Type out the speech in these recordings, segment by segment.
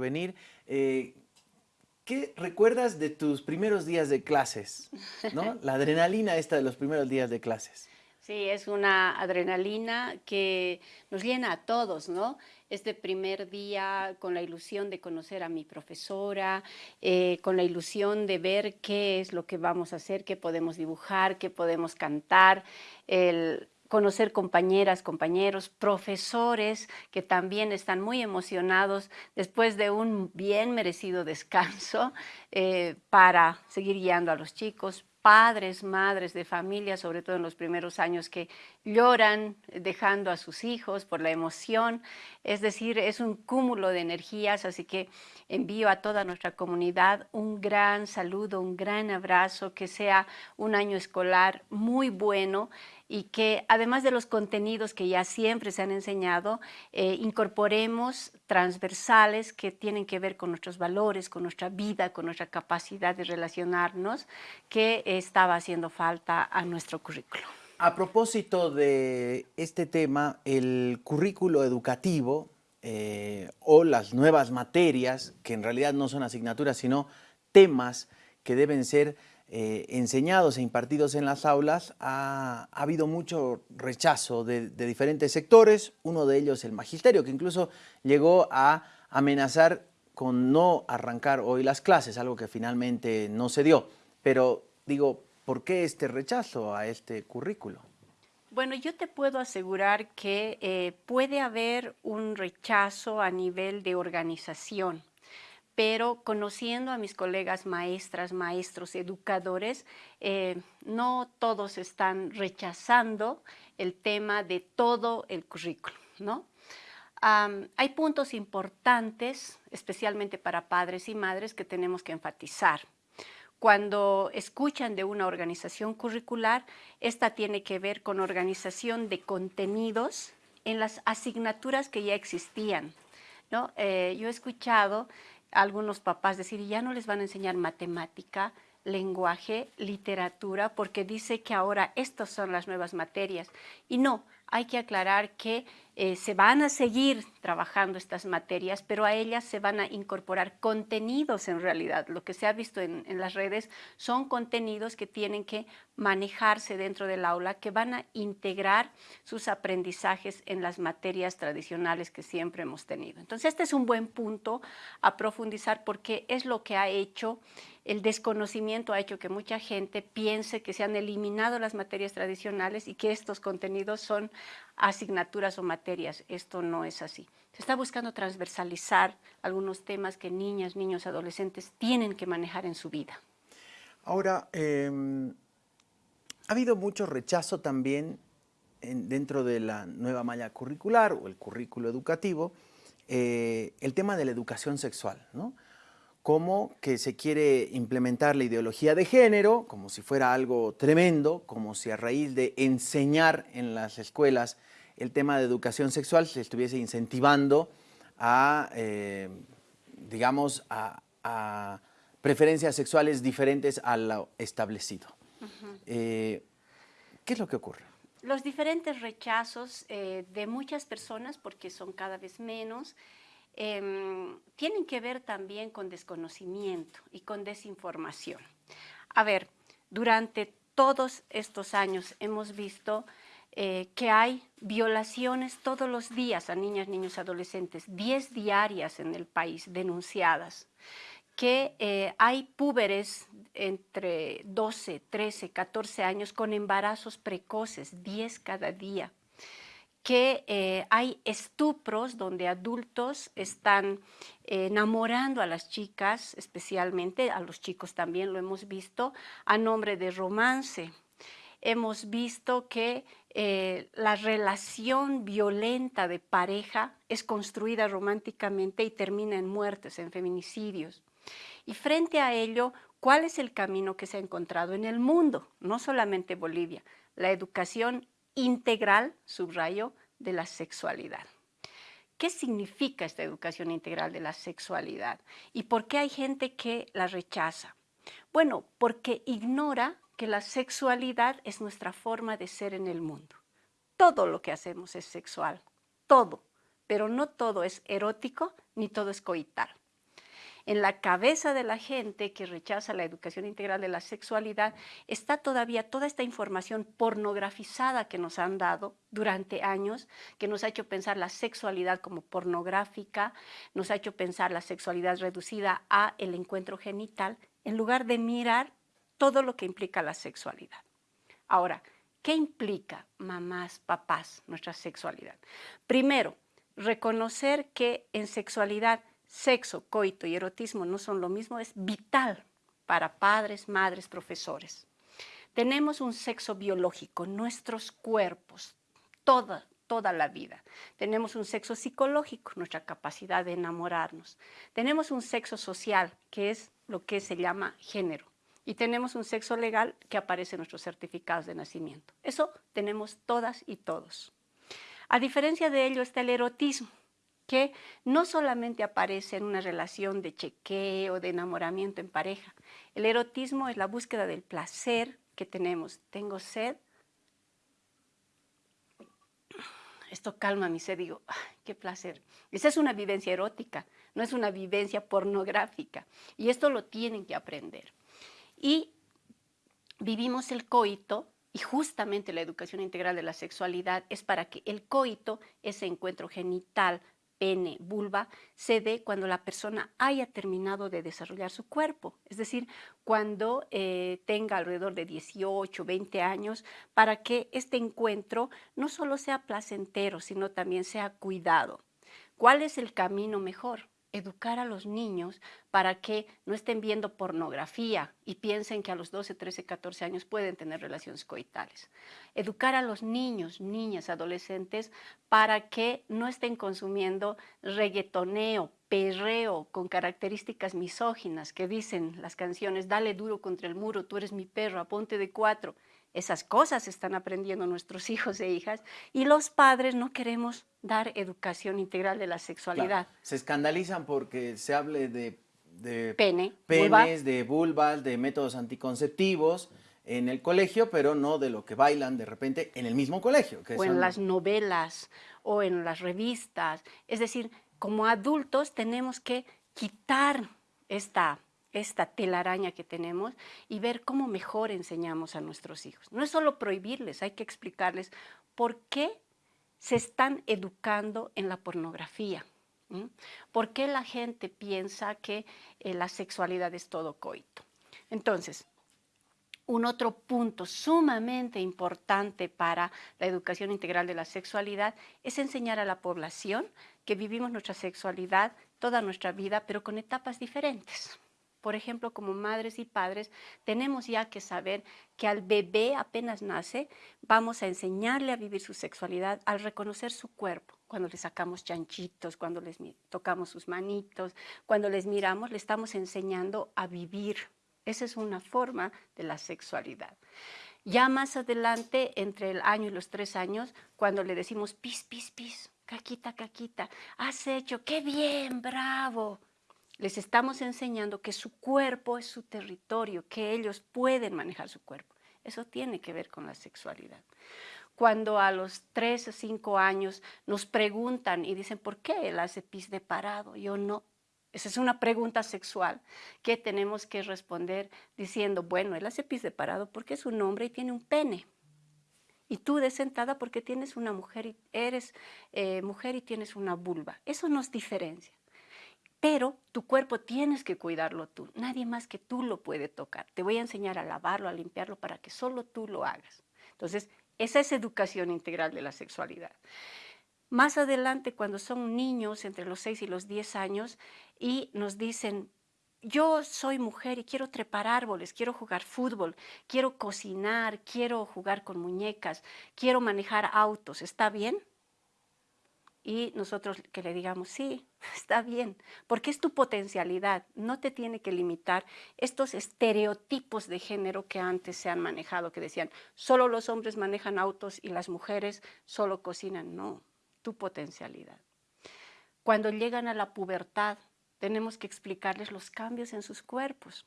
venir. Eh, ¿Qué recuerdas de tus primeros días de clases? ¿no? La adrenalina esta de los primeros días de clases. Sí, es una adrenalina que nos llena a todos, ¿no? Este primer día con la ilusión de conocer a mi profesora, eh, con la ilusión de ver qué es lo que vamos a hacer, qué podemos dibujar, qué podemos cantar, el conocer compañeras, compañeros, profesores que también están muy emocionados después de un bien merecido descanso eh, para seguir guiando a los chicos, padres, madres de familia, sobre todo en los primeros años, que lloran dejando a sus hijos por la emoción. Es decir, es un cúmulo de energías, así que envío a toda nuestra comunidad un gran saludo, un gran abrazo, que sea un año escolar muy bueno y que además de los contenidos que ya siempre se han enseñado, eh, incorporemos transversales que tienen que ver con nuestros valores, con nuestra vida, con nuestra capacidad de relacionarnos, que estaba haciendo falta a nuestro currículo. A propósito de este tema, el currículo educativo eh, o las nuevas materias, que en realidad no son asignaturas, sino temas que deben ser eh, enseñados e impartidos en las aulas, ha, habido mucho rechazo de, diferentes sectores, uno de ellos el magisterio, que incluso llegó a amenazar con no arrancar hoy las clases, algo que finalmente no se dio. Pero digo, ¿por qué este rechazo a este currículo? Bueno, yo te puedo asegurar que eh, puede haber un rechazo a nivel de organización pero conociendo a mis colegas maestras, maestros, educadores, eh, no todos están rechazando el tema de todo el currículo, ¿no? hay puntos importantes, especialmente para padres y madres, que tenemos que enfatizar. Cuando escuchan de una organización curricular, esta tiene que ver con organización de contenidos en las asignaturas que ya existían. ¿no? Eh, yo he escuchado algunos papás decir, ya no les van a enseñar matemática, lenguaje, literatura, porque dice que ahora estas son las nuevas materias. Y no, hay que aclarar que eh, se van a seguir trabajando estas materias, pero a ellas se van a incorporar contenidos en realidad. Lo que se ha visto en, en, las redes son contenidos que tienen que manejarse dentro del aula, que van a integrar sus aprendizajes en las materias tradicionales que siempre hemos tenido. Entonces este es un buen punto a profundizar porque es lo que ha hecho el desconocimiento ha hecho que mucha gente piense que se han eliminado las materias tradicionales y que estos contenidos son asignaturas o materias. Esto no es así. Se está buscando transversalizar algunos temas que niñas, niños, adolescentes tienen que manejar en su vida. Ahora, em, ha habido mucho rechazo también dentro de la nueva malla curricular o el currículo educativo, eh, el tema de la educación sexual, ¿no? Como que se quiere implementar la ideología de género, como si fuera algo tremendo, como si a raíz de enseñar en las escuelas el tema de educación sexual se estuviese incentivando a, eh, digamos, a, preferencias sexuales diferentes a lo establecido. Eh, ¿Qué es lo que ocurre? Los diferentes rechazos eh, de muchas personas, porque son cada vez menos, Em, tienen que ver también con desconocimiento y con desinformación. A ver, durante todos estos años hemos visto eh, que hay violaciones todos los días a niñas, niños, adolescentes, 10 diarias en el país denunciadas, que eh, hay púberes entre 12, 13, 14 años con embarazos precoces, 10 cada día, que eh, hay estupros donde adultos están eh, enamorando a las chicas, especialmente a los chicos también lo hemos visto, a nombre de romance. Hemos visto que eh, la relación violenta de pareja es construida románticamente y termina en muertes, en feminicidios. Y frente a ello, ¿cuál es el camino que se ha encontrado en el mundo? No solamente Bolivia. La educación integral, subrayo, de la sexualidad. ¿Qué significa esta educación integral de la sexualidad? ¿Y por qué hay gente que la rechaza? Bueno, porque ignora que la sexualidad es nuestra forma de ser en el mundo. Todo lo que hacemos es sexual, todo, pero no todo es erótico ni todo es coital. En la cabeza de la gente que rechaza la educación integral de la sexualidad está todavía toda esta información pornografizada que nos han dado durante años, que nos ha hecho pensar la sexualidad como pornográfica, nos ha hecho pensar la sexualidad reducida a el encuentro genital, en lugar de mirar todo lo que implica la sexualidad. Ahora, ¿qué implica, mamás, papás, nuestra sexualidad? Primero, reconocer que en sexualidad, sexo, coito y erotismo no son lo mismo es vital para padres, madres, profesores. Tenemos un sexo biológico, nuestros cuerpos, toda, toda la vida. Tenemos un sexo psicológico, nuestra capacidad de enamorarnos. Tenemos un sexo social, que es lo que se llama género. Y tenemos un sexo legal que aparece en nuestros certificados de nacimiento. Eso tenemos todas y todos. A diferencia de ello está el erotismo, que no solamente aparece en una relación de chequeo, de enamoramiento en pareja. El erotismo es la búsqueda del placer que tenemos. Tengo sed. Esto calma mi sed, digo, qué placer. Esa es una vivencia erótica, no es una vivencia pornográfica. Y esto lo tienen que aprender. Y vivimos el coito y justamente la educación integral de la sexualidad es para que el coito, ese encuentro genital, pene, vulva, se dé cuando la persona haya terminado de desarrollar su cuerpo, es decir, cuando eh, tenga alrededor de 18, 20 años, para que este encuentro no solo sea placentero, sino también sea cuidado. ¿Cuál es el camino mejor? educar a los niños para que no estén viendo pornografía y piensen que a los 12, 13, 14 años pueden tener relaciones coitales. Educar a los niños, niñas, adolescentes para que no estén consumiendo reggaetoneo, perreo con características misóginas que dicen las canciones, dale duro contra el muro, tú eres mi perro, aponte de cuatro. Esas cosas están aprendiendo nuestros hijos e hijas y los padres no queremos dar educación integral de la sexualidad. Se escandalizan porque se hable de, Pene, penes, de vulvas, de métodos anticonceptivos en el colegio, pero no de lo que bailan de repente en el mismo colegio. o en las novelas o en las revistas. Es decir, como adultos tenemos que quitar esta esta telaraña que tenemos y ver cómo mejor enseñamos a nuestros hijos. No es solo prohibirles, hay que explicarles por qué se están educando en la pornografía. ¿Por qué la gente piensa que eh, la sexualidad es todo coito? Entonces, un otro punto sumamente importante para la educación integral de la sexualidad es enseñar a la población que vivimos nuestra sexualidad toda nuestra vida, pero con etapas diferentes. Por ejemplo, como madres y padres, tenemos ya que saber que al bebé apenas nace, vamos a enseñarle a vivir su sexualidad al reconocer su cuerpo. Cuando le sacamos chanchitos, cuando les tocamos sus manitos, cuando les miramos, le estamos enseñando a vivir. Esa es una forma de la sexualidad. Ya más adelante, entre el año y los tres años, cuando le decimos pis, pis, pis, caquita, caquita, has hecho, qué bien, bravo les estamos enseñando que su cuerpo es su territorio, que ellos pueden manejar su cuerpo. Eso tiene que ver con la sexualidad. Cuando a los 3 o 5 años nos preguntan y dicen, ¿por qué él hace pis de parado? Yo no. Esa es una pregunta sexual que tenemos que responder diciendo, bueno, él hace pis de parado porque es un hombre y tiene un pene. Y tú de sentada porque tienes una mujer y eres eh, mujer y tienes una vulva. Eso nos diferencia. Pero tu cuerpo tienes que cuidarlo tú. Nadie más que tú lo puede tocar. Te voy a enseñar a lavarlo, a limpiarlo para que solo tú lo hagas. Entonces, esa es educación integral de la sexualidad. Más adelante, cuando son niños entre los 6 y los 10 años y nos dicen, yo soy mujer y quiero trepar árboles, quiero jugar fútbol, quiero cocinar, quiero jugar con muñecas, quiero manejar autos, ¿está bien? Y nosotros que le digamos, sí, está bien, porque es tu potencialidad, no te tiene que limitar estos estereotipos de género que antes se han manejado, que decían, solo los hombres manejan autos y las mujeres solo cocinan. No, tu potencialidad. Cuando llegan a la pubertad, tenemos que explicarles los cambios en sus cuerpos.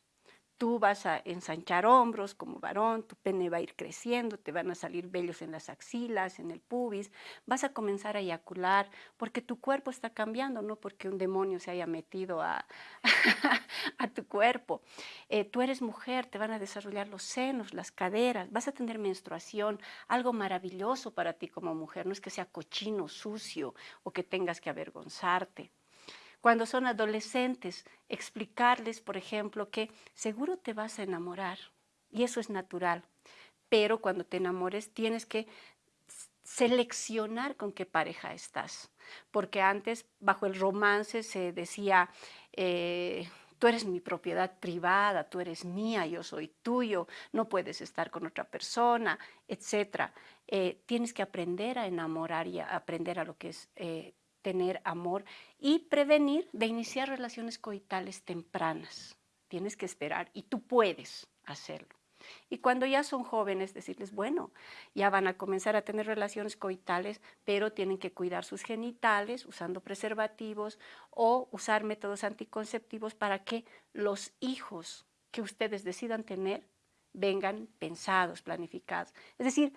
Tú vas a ensanchar hombros como varón, tu pene va a ir creciendo, te van a salir vellos en las axilas, en el pubis, vas a comenzar a eyacular porque tu cuerpo está cambiando, no porque un demonio se haya metido a, tu cuerpo. Eh, tú eres mujer, te van a desarrollar los senos, las caderas, vas a tener menstruación, algo maravilloso para ti como mujer, no es que sea cochino, sucio o que tengas que avergonzarte. Cuando son adolescentes, explicarles, por ejemplo, que seguro te vas a enamorar y eso es natural, pero cuando te enamores tienes que seleccionar con qué pareja estás, porque antes bajo el romance se decía, eh, tú eres mi propiedad privada, tú eres mía, yo soy tuyo, no puedes estar con otra persona, etc. Eh, tienes que aprender a enamorar y a aprender a lo que es eh, tener amor y prevenir de iniciar relaciones coitales tempranas. Tienes que esperar y tú puedes hacerlo. Y cuando ya son jóvenes, decirles, bueno, ya van a comenzar a tener relaciones coitales, pero tienen que cuidar sus genitales usando preservativos o usar métodos anticonceptivos para que los hijos que ustedes decidan tener vengan pensados, planificados. Es decir,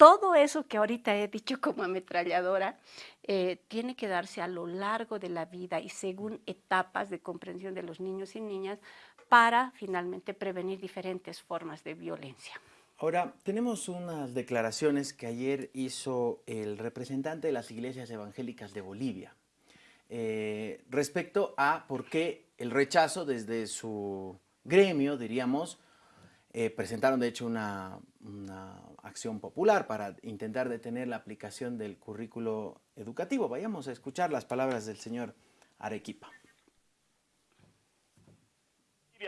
todo eso que ahorita he dicho como ametralladora eh, tiene que darse a lo largo de la vida y según etapas de comprensión de los niños y niñas para finalmente prevenir diferentes formas de violencia. Ahora, tenemos unas declaraciones que ayer hizo el representante de las iglesias evangélicas de Bolivia eh, respecto a por qué el rechazo desde su gremio, diríamos, eh, presentaron de hecho una, acción popular para intentar detener la aplicación del currículo educativo. Vayamos a escuchar las palabras del señor Arequipa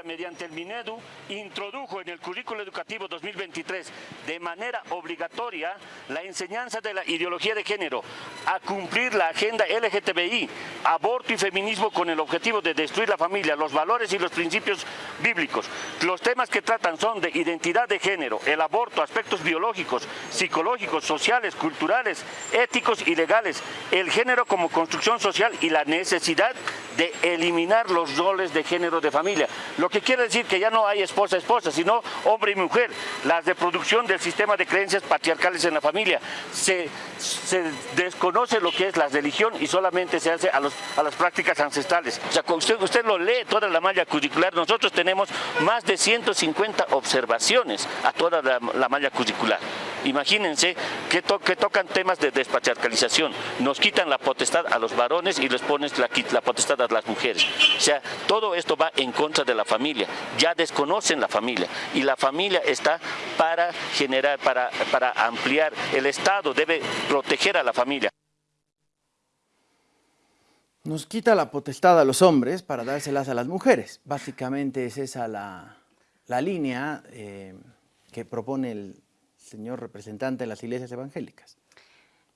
mediante el Minedu introdujo en el currículo educativo 2023 de manera obligatoria la enseñanza de la ideología de género, a cumplir la agenda LGTBI, aborto y feminismo con el objetivo de destruir la familia, los valores y los principios bíblicos. Los temas que tratan son de identidad de género, el aborto, aspectos biológicos, psicológicos, sociales, culturales, éticos y legales, el género como construcción social y la necesidad de eliminar los roles de género de familia lo que quiere decir que ya no hay esposa-esposa, sino hombre y mujer. La reproducción del sistema de creencias patriarcales en la familia. Se, desconoce lo que es la religión y solamente se hace a, las prácticas ancestrales. O sea, usted, usted lo lee toda la malla curricular, nosotros tenemos más de 150 observaciones a toda la, malla curricular. Imagínense que, tocan temas de despatriarcalización, nos quitan la potestad a los varones y les ponen la, potestad a las mujeres. O sea, todo esto va en contra de la familia, ya desconocen la familia y la familia está para generar, para, para ampliar, el Estado debe proteger a la familia. Nos quita la potestad a los hombres para dárselas a las mujeres. Básicamente es esa la, línea eh, que propone el señor representante de las iglesias evangélicas.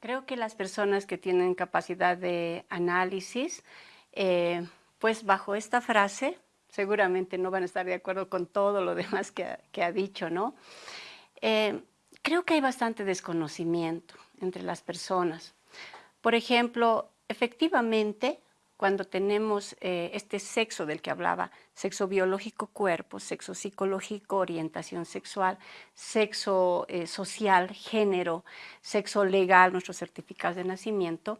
Creo que las personas que tienen capacidad de análisis, eh, pues bajo esta frase seguramente no van a estar de acuerdo con todo lo demás que, ha dicho, ¿no? Eh, creo que hay bastante desconocimiento entre las personas. Por ejemplo, efectivamente, cuando tenemos eh, este sexo del que hablaba, sexo biológico cuerpo, sexo psicológico orientación sexual, sexo eh, social, género, sexo legal, nuestros certificados de nacimiento,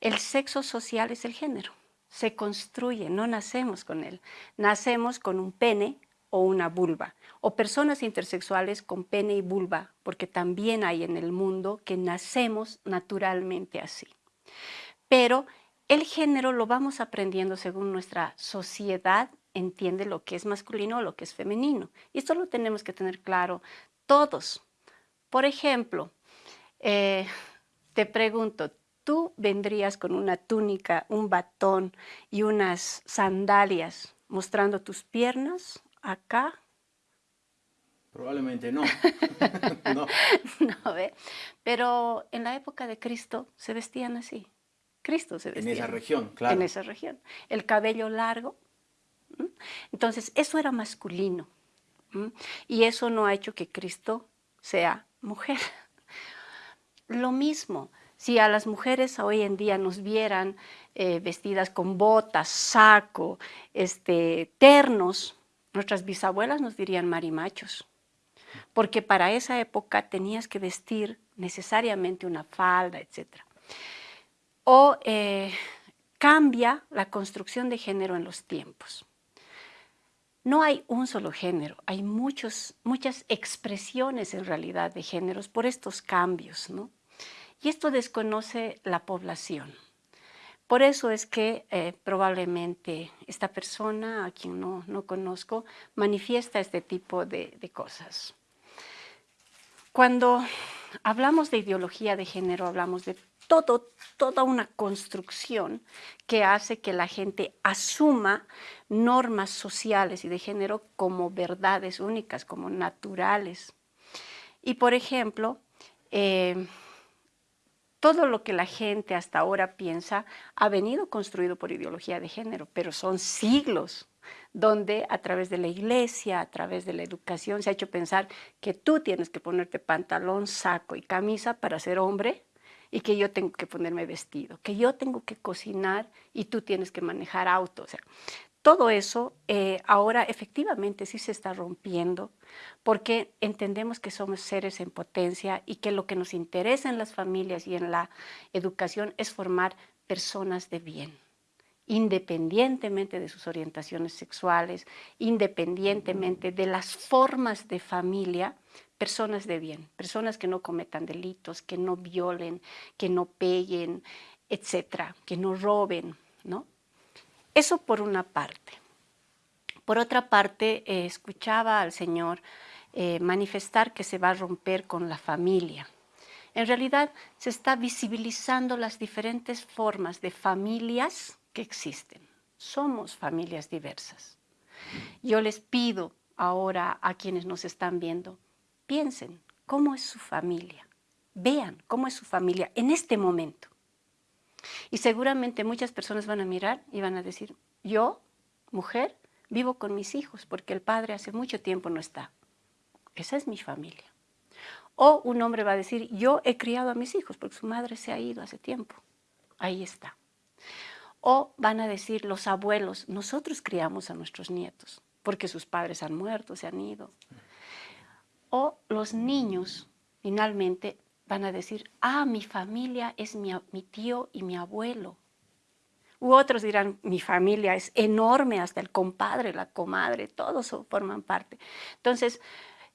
el sexo social es el género se construye, no nacemos con él. Nacemos con un pene o una vulva, o personas intersexuales con pene y vulva, porque también hay en el mundo que nacemos naturalmente así. Pero el género lo vamos aprendiendo según nuestra sociedad entiende lo que es masculino o lo que es femenino. Y esto lo tenemos que tener claro todos. Por ejemplo, eh, te pregunto, tú vendrías con una túnica, un batón y unas sandalias mostrando tus piernas acá. Probablemente no. no. Pero en la época de Cristo se vestían así. Cristo se vestía. En esa región, claro. En esa región. El cabello largo. Entonces, eso era masculino. Y eso no ha hecho que Cristo sea mujer. Lo mismo, si a las mujeres hoy en día nos vieran eh, vestidas con botas, saco, este, ternos, Nuestras bisabuelas nos dirían marimachos, porque para esa época tenías que vestir necesariamente una falda, etc. O eh, cambia la construcción de género en los tiempos. No hay un solo género, hay muchos, muchas expresiones en realidad de géneros por estos cambios, ¿no? Y esto desconoce la población. Por eso es que eh, probablemente esta persona, a quien no, no conozco, manifiesta este tipo de, de cosas. Cuando hablamos de ideología de género, hablamos de todo, toda una construcción que hace que la gente asuma normas sociales y de género como verdades únicas, como naturales. Y por ejemplo, eh, todo lo que la gente hasta ahora piensa ha venido construido por ideología de género, pero son siglos donde a través de la iglesia, a través de la educación, se ha hecho pensar que tú tienes que ponerte pantalón, saco y camisa para ser hombre y que yo tengo que ponerme vestido, que yo tengo que cocinar y tú tienes que manejar auto. O sea, todo eso eh, ahora efectivamente sí se está rompiendo porque entendemos que somos seres en potencia y que lo que nos interesa en las familias y en la educación es formar personas de bien independientemente de sus orientaciones sexuales, independientemente de las formas de familia, personas de bien, personas que no cometan delitos, que no violen, que no peguen, etcétera, que no roben, ¿no? Eso por una parte. Por otra parte, eh, escuchaba al Señor eh, manifestar que se va a romper con la familia. En realidad, se está visibilizando las diferentes formas de familias que existen. Somos familias diversas. Yo les pido ahora a quienes nos están viendo, piensen cómo es su familia, vean cómo es su familia en este momento. Y seguramente muchas personas van a mirar y van a decir, yo, mujer, vivo con mis hijos porque el padre hace mucho tiempo no está. Esa es mi familia. O un hombre va a decir, yo he criado a mis hijos porque su madre se ha ido hace tiempo. Ahí está. O van a decir los abuelos, nosotros criamos a nuestros nietos porque sus padres han muerto, se han ido o los niños finalmente van a decir, ah, mi familia es mi, tío y mi abuelo. U otros dirán, mi familia es enorme, hasta el compadre, la comadre, todos forman parte. Entonces,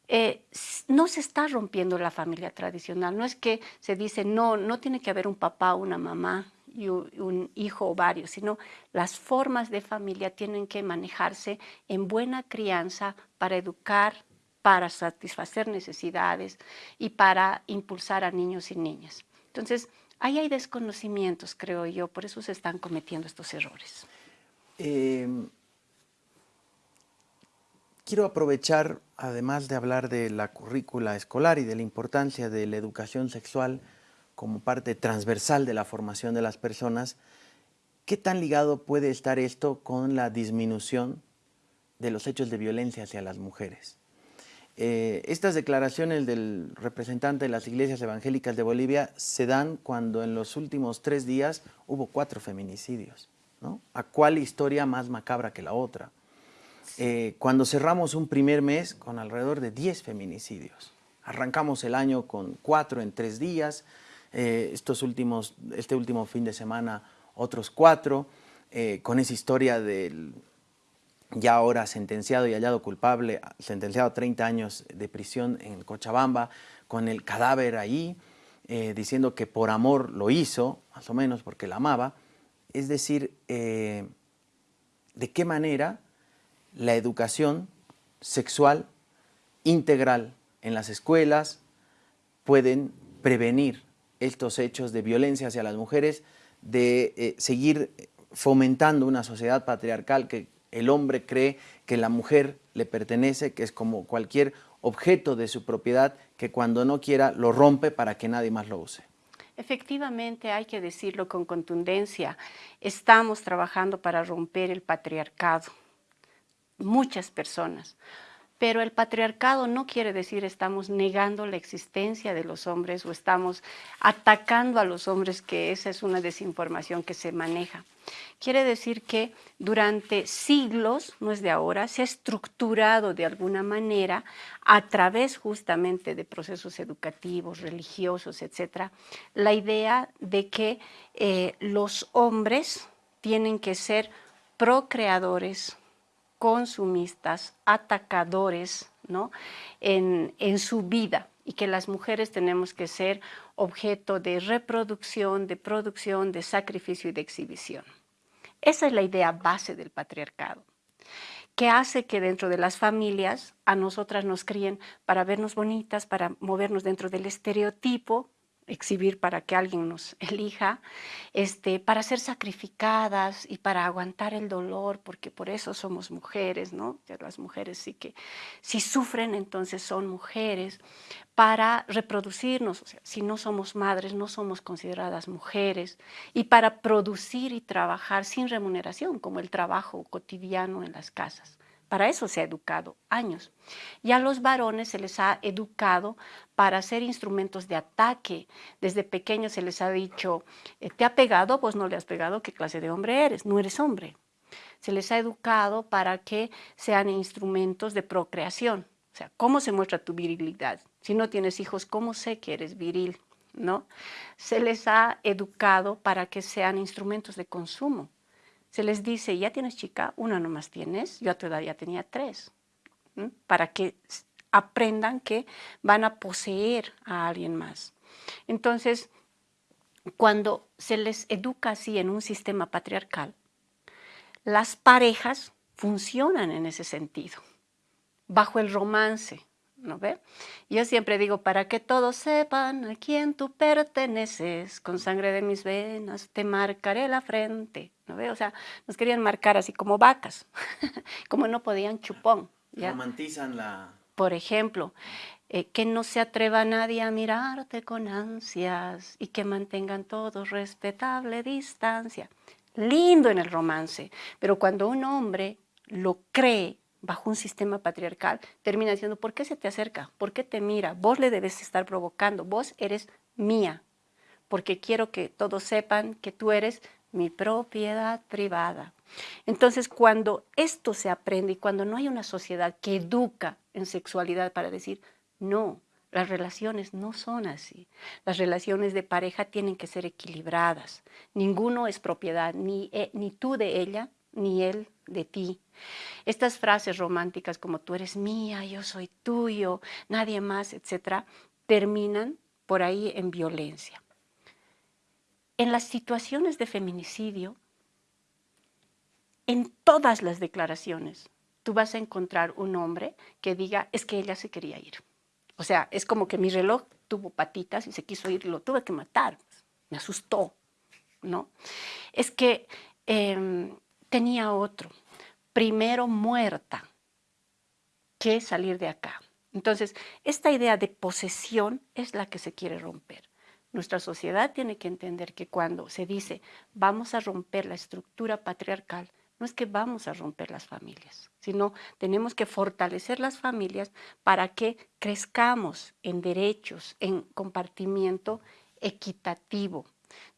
eh, no se está rompiendo la familia tradicional, no es que se dice, no, no tiene que haber un papá, una mamá y un hijo o varios, sino las formas de familia tienen que manejarse en buena crianza para educar para satisfacer necesidades y para impulsar a niños y niñas. Entonces, ahí hay desconocimientos, creo yo, por eso se están cometiendo estos errores. Em, quiero aprovechar, además de hablar de la currícula escolar y de la importancia de la educación sexual como parte transversal de la formación de las personas, ¿qué tan ligado puede estar esto con la disminución de los hechos de violencia hacia las mujeres? Eh, estas declaraciones del representante de las iglesias evangélicas de Bolivia se dan cuando en los últimos tres días hubo cuatro feminicidios. ¿no? ¿A cuál historia más macabra que la otra? Eh, cuando cerramos un primer mes con alrededor de 10 feminicidios. Arrancamos el año con cuatro en tres días, eh, estos últimos, este último fin de semana otros cuatro, con esa historia del ya ahora sentenciado y hallado culpable, sentenciado a 30 años de prisión en Cochabamba, con el cadáver ahí, eh, diciendo que por amor lo hizo, más o menos porque la amaba. Es decir, eh, de qué manera la educación sexual integral en las escuelas pueden prevenir estos hechos de violencia hacia las mujeres, de eh, seguir fomentando una sociedad patriarcal que el hombre cree que la mujer le pertenece, que es como cualquier objeto de su propiedad, que cuando no quiera lo rompe para que nadie más lo use. Efectivamente, hay que decirlo con contundencia, estamos trabajando para romper el patriarcado. Muchas personas. Pero el patriarcado no quiere decir estamos negando la existencia de los hombres o estamos atacando a los hombres, que esa es una desinformación que se maneja. Quiere decir que durante siglos, no es de ahora, se ha estructurado de alguna manera a través justamente de procesos educativos, religiosos, etcétera, la idea de que eh, los hombres tienen que ser procreadores, consumistas, atacadores ¿no? en, en su vida y que las mujeres tenemos que ser objeto de reproducción, de producción, de sacrificio y de exhibición. Esa es la idea base del patriarcado, que hace que dentro de las familias a nosotras nos críen para vernos bonitas, para movernos dentro del estereotipo exhibir para que alguien nos elija, este, para ser sacrificadas y para aguantar el dolor, porque por eso somos mujeres, ¿no? Las mujeres sí que, si sufren, entonces son mujeres, para reproducirnos, o sea, si no somos madres, no somos consideradas mujeres, y para producir y trabajar sin remuneración, como el trabajo cotidiano en las casas. Para eso se ha educado años. Y a los varones se les ha educado para ser instrumentos de ataque. Desde pequeños se les ha dicho, eh, ¿te ha pegado? Pues no le has pegado, ¿qué clase de hombre eres? No eres hombre. Se les ha educado para que sean instrumentos de procreación. O sea, ¿cómo se muestra tu virilidad? Si no tienes hijos, ¿cómo sé que eres viril? ¿No? Se les ha educado para que sean instrumentos de consumo se les dice, ya tienes chica, una nomás tienes, yo a tu edad ya tenía tres, para que aprendan que van a poseer a alguien más. Entonces, cuando se les educa así en un sistema patriarcal, las parejas funcionan en ese sentido, bajo el romance, ¿no ve? Yo siempre digo, para que todos sepan a quién tú perteneces, con sangre de mis venas te marcaré la frente, ¿no ve? O sea, nos querían marcar así como vacas, como no podían chupón. ¿ya? Romantizan la... Por ejemplo, eh, que no se atreva nadie a mirarte con ansias y que mantengan todos respetable distancia. Lindo en el romance, pero cuando un hombre lo cree bajo un sistema patriarcal, termina diciendo, ¿por qué se te acerca? ¿Por qué te mira? Vos le debes estar provocando, vos eres mía, porque quiero que todos sepan que tú eres mi propiedad privada. Entonces, cuando esto se aprende y cuando no hay una sociedad que educa en sexualidad para decir, no, las relaciones no son así. Las relaciones de pareja tienen que ser equilibradas. Ninguno es propiedad, ni, eh, ni tú de ella, ni él de ti. Estas frases románticas como tú eres mía, yo soy tuyo, nadie más, etcétera, terminan por ahí en violencia. En las situaciones de feminicidio, en todas las declaraciones, tú vas a encontrar un hombre que diga, es que ella se quería ir. O sea, es como que mi reloj tuvo patitas y se quiso ir, lo tuve que matar, me asustó, ¿no? Es que em, tenía otro, primero muerta que salir de acá. Entonces, esta idea de posesión es la que se quiere romper. Nuestra sociedad tiene que entender que cuando se dice vamos a romper la estructura patriarcal, no es que vamos a romper las familias, sino tenemos que fortalecer las familias para que crezcamos en derechos, en compartimiento equitativo,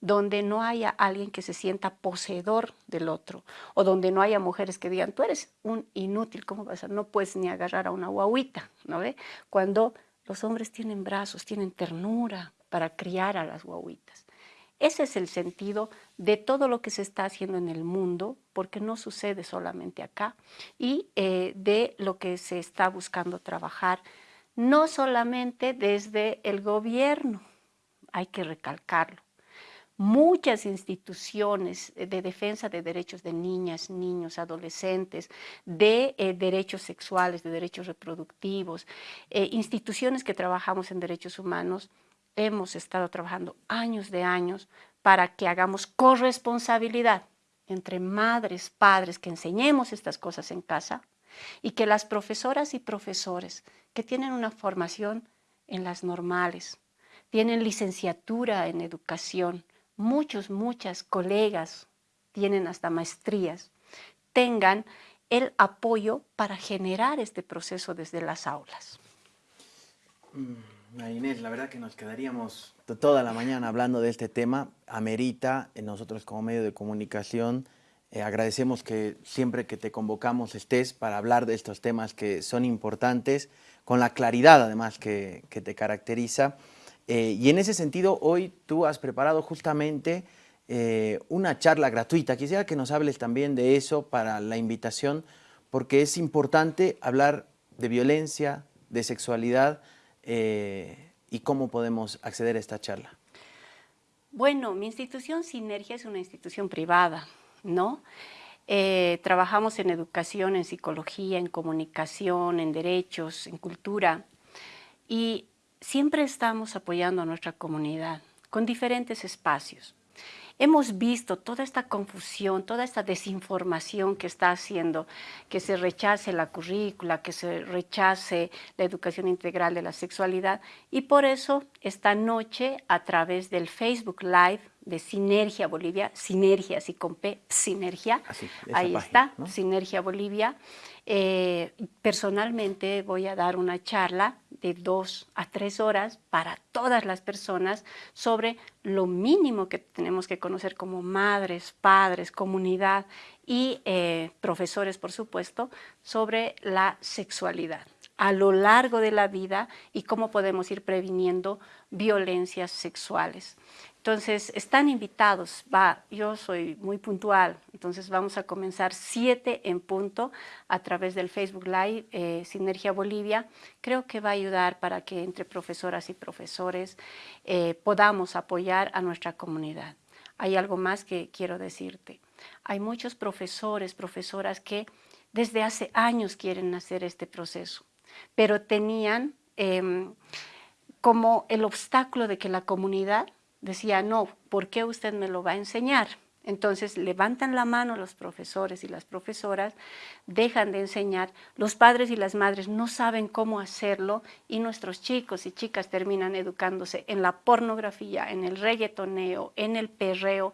donde no haya alguien que se sienta poseedor del otro, o donde no haya mujeres que digan, tú eres un inútil, ¿cómo vas? No puedes ni agarrar a una guaguita, ¿no ve? Cuando los hombres tienen brazos, tienen ternura para criar a las guaguitas. Ese es el sentido de todo lo que se está haciendo en el mundo, porque no sucede solamente acá, y eh, de lo que se está buscando trabajar, no solamente desde el gobierno, hay que recalcarlo, muchas instituciones de defensa de derechos de niñas, niños, adolescentes, de eh, derechos sexuales, de derechos reproductivos, eh, instituciones que trabajamos en derechos humanos, hemos estado trabajando años de años para que hagamos corresponsabilidad entre madres, padres, que enseñemos estas cosas en casa y que las profesoras y profesores que tienen una formación en las normales, tienen licenciatura en educación, muchos, muchas colegas tienen hasta maestrías, tengan el apoyo para generar este proceso desde las aulas. Mm, Inés, la verdad que nos quedaríamos toda la mañana hablando de este tema. Amerita, eh, nosotros como medio de comunicación, eh, agradecemos que siempre que te convocamos estés para hablar de estos temas que son importantes, con la claridad además que, te caracteriza. Eh, y en ese sentido, hoy tú has preparado justamente una charla gratuita. Quisiera que nos hables también de eso para la invitación, porque es importante hablar de violencia, de sexualidad, y cómo podemos acceder a esta charla. Bueno, mi institución Sinergia es una institución privada, ¿no? Eh, trabajamos en educación, en psicología, en comunicación, en derechos, en cultura y siempre estamos apoyando a nuestra comunidad con diferentes espacios. Hemos visto toda esta confusión, toda esta desinformación que está haciendo, que se rechace la currícula, que se rechace la educación integral de la sexualidad y por eso esta noche a través del Facebook Live de Sinergia Bolivia, Sinergia así con P, Sinergia, ahí está, Sinergia Bolivia, eh, personalmente voy a dar una charla de dos a tres horas para todas las personas sobre lo mínimo que tenemos que conocer como madres, padres, comunidad y eh, profesores, por supuesto, sobre la sexualidad a lo largo de la vida y cómo podemos ir previniendo violencias sexuales. Entonces, están invitados, yo soy muy puntual, entonces vamos a comenzar siete en punto a través del Facebook Live eh, Sinergia Bolivia. Creo que va a ayudar para que entre profesoras y profesores eh, podamos apoyar a nuestra comunidad. Hay algo más que quiero decirte. Hay muchos profesores, profesoras que desde hace años quieren hacer este proceso, pero tenían em, como el obstáculo de que la comunidad decía, no, ¿por qué usted me lo va a enseñar? Entonces levantan la mano los profesores y las profesoras, dejan de enseñar, los padres y las madres no saben cómo hacerlo y nuestros chicos y chicas terminan educándose en la pornografía, en el reggaetoneo, en el perreo,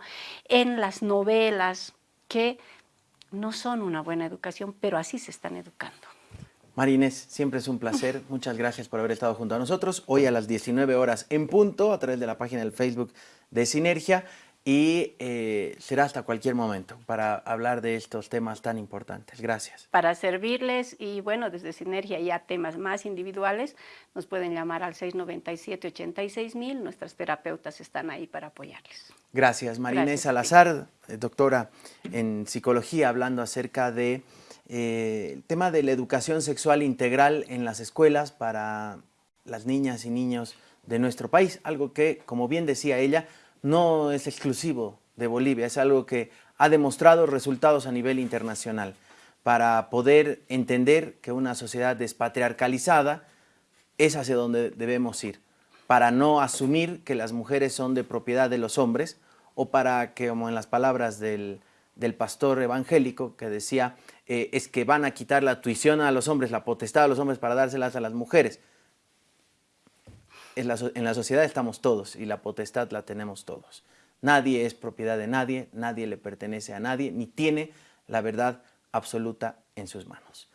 en las novelas, que no son una buena educación, pero así se están educando. Marines, siempre es un placer. Muchas gracias por haber estado junto a nosotros. Hoy a las 19 horas en punto, a través de la página del Facebook de Sinergia. Y eh, será hasta cualquier momento para hablar de estos temas tan importantes. Gracias. Para servirles y bueno, desde Sinergia ya temas más individuales, nos pueden llamar al 697-86 Nuestras terapeutas están ahí para apoyarles. Gracias. Marines Salazar, eh, doctora en psicología, hablando acerca de eh, el tema de la educación sexual integral en las escuelas para las niñas y niños de nuestro país, algo que, como bien decía ella, no es exclusivo de Bolivia, es algo que ha demostrado resultados a nivel internacional. Para poder entender que una sociedad despatriarcalizada es hacia donde debemos ir, para no asumir que las mujeres son de propiedad de los hombres o para que, como en las palabras del, del pastor evangélico que decía, eh, es que van a quitar la tuición a los hombres, la potestad a los hombres para dárselas a las mujeres. En la, en la sociedad estamos todos y la potestad la tenemos todos. Nadie es propiedad de nadie, nadie le pertenece a nadie, ni tiene la verdad absoluta en sus manos.